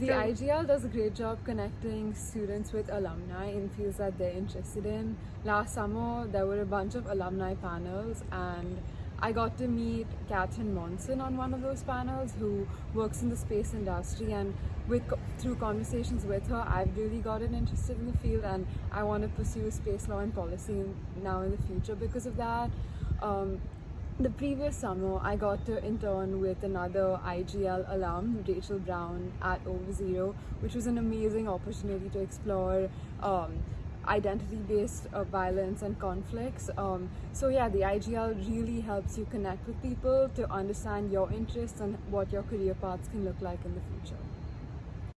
The IGL does a great job connecting students with alumni in fields that they're interested in. Last summer, there were a bunch of alumni panels, and I got to meet Catherine Monson on one of those panels, who works in the space industry. And with through conversations with her, I've really gotten interested in the field, and I want to pursue space law and policy now in the future because of that. Um, the previous summer, I got to intern with another IGL alum, Rachel Brown, at Over Zero, which was an amazing opportunity to explore um, identity-based uh, violence and conflicts. Um, so yeah, the IGL really helps you connect with people to understand your interests and what your career paths can look like in the future.